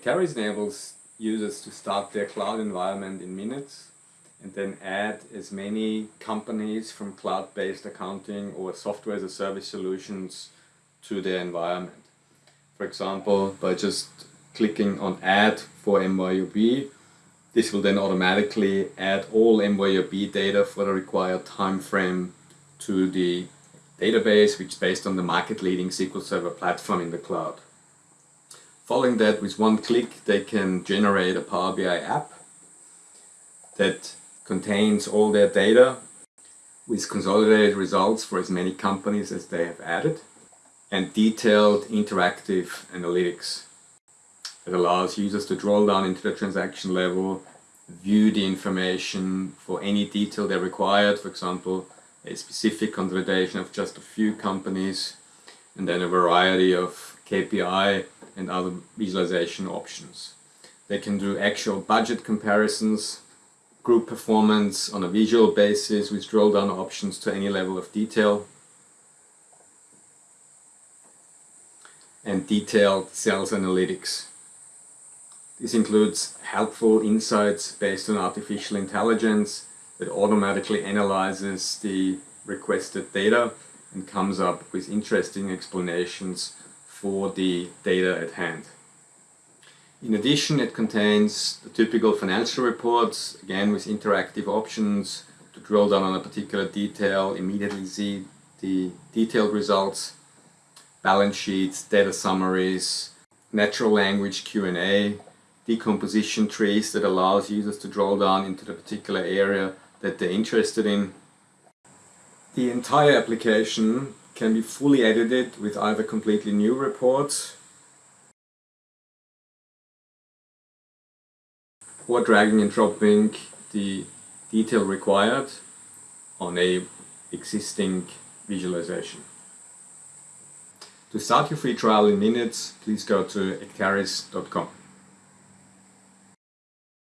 Acterys enables users to start their cloud environment in minutes and then add as many companies from cloud-based accounting or software as a service solutions to their environment. For example, by just clicking on add for MYOB, this will then automatically add all MYOB data for the required time frame to the database, which is based on the market-leading SQL Server platform in the cloud. Following that, with one click, they can generate a Power BI app that contains all their data with consolidated results for as many companies as they have added and detailed interactive analytics. It allows users to drill down into the transaction level, view the information for any detail they required, for example, a specific consolidation of just a few companies, and then a variety of KPI and other visualization options. They can do actual budget comparisons, group performance on a visual basis with drill down options to any level of detail, and detailed sales analytics. This includes helpful insights based on artificial intelligence that automatically analyzes the requested data and comes up with interesting explanations for the data at hand. In addition, it contains the typical financial reports, again with interactive options to drill down on a particular detail, immediately see the detailed results, balance sheets, data summaries, natural language Q&A, decomposition trees that allows users to drill down into the particular area that they're interested in. The entire application can be fully edited with either completely new reports or dragging and dropping the detail required on a existing visualization. To start your free trial in minutes, please go to acterys.com.